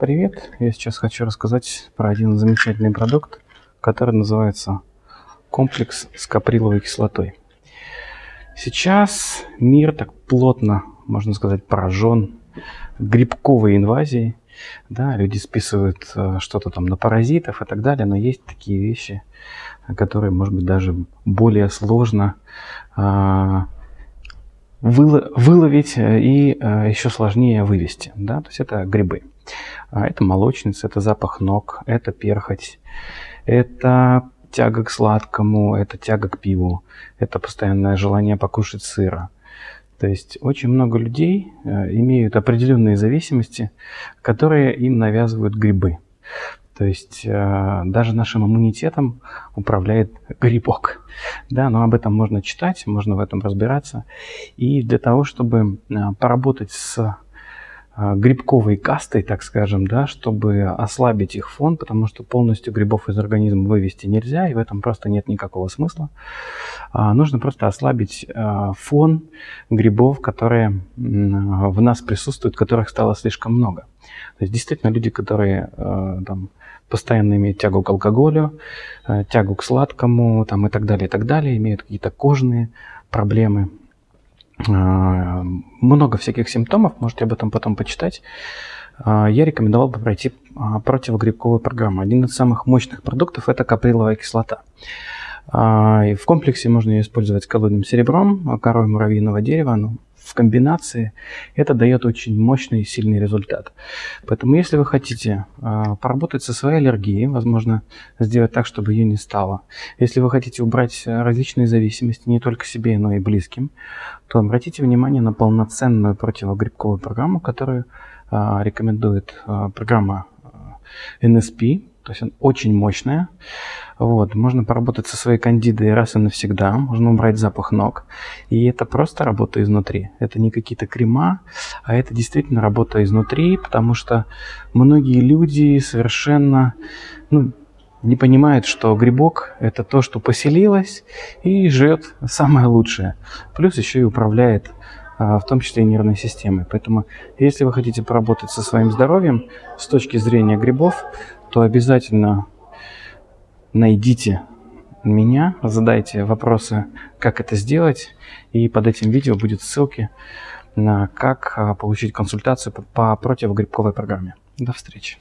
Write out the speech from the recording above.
Привет! Я сейчас хочу рассказать про один замечательный продукт, который называется комплекс с каприловой кислотой. Сейчас мир так плотно, можно сказать, поражен грибковой инвазией. Да, люди списывают э, что-то там на паразитов и так далее, но есть такие вещи, которые, может быть, даже более сложно а, выловить э, и э, еще сложнее вывести. Да? То есть это грибы. А, это молочница, это запах ног, это перхоть, это тяга к сладкому, это тяга к пиву, это постоянное желание покушать сыра. То есть очень много людей э, имеют определенные зависимости, которые им навязывают грибы. То есть э, даже нашим иммунитетом управляет грибок. Да, но об этом можно читать, можно в этом разбираться. И для того, чтобы э, поработать с грибковой кастой, так скажем, да, чтобы ослабить их фон, потому что полностью грибов из организма вывести нельзя, и в этом просто нет никакого смысла. А, нужно просто ослабить а, фон грибов, которые в нас присутствуют, которых стало слишком много. То есть действительно люди, которые а, там, постоянно имеют тягу к алкоголю, э, тягу к сладкому там, и так далее, и так далее, имеют какие-то кожные проблемы. Э, много всяких симптомов, можете об этом потом почитать. Э, я рекомендовал бы пройти противогрибковую программу. Один из самых мощных продуктов – это каприловая кислота. В комплексе можно ее использовать с колодным серебром, корой муравьиного дерева. Ну, в комбинации, это дает очень мощный и сильный результат. Поэтому если вы хотите э, поработать со своей аллергией, возможно, сделать так, чтобы ее не стало. Если вы хотите убрать различные зависимости не только себе, но и близким, то обратите внимание на полноценную противогрибковую программу, которую э, рекомендует э, программа NSP, то есть она очень мощная. Вот, можно поработать со своей кандидой раз и навсегда, можно убрать запах ног. И это просто работа изнутри. Это не какие-то крема, а это действительно работа изнутри, потому что многие люди совершенно ну, не понимают, что грибок – это то, что поселилось и живет самое лучшее. Плюс еще и управляет а, в том числе и нервной системой. Поэтому, если вы хотите поработать со своим здоровьем с точки зрения грибов, то обязательно найдите меня, задайте вопросы, как это сделать, и под этим видео будет ссылки на как а, получить консультацию по противогрибковой программе. До встречи.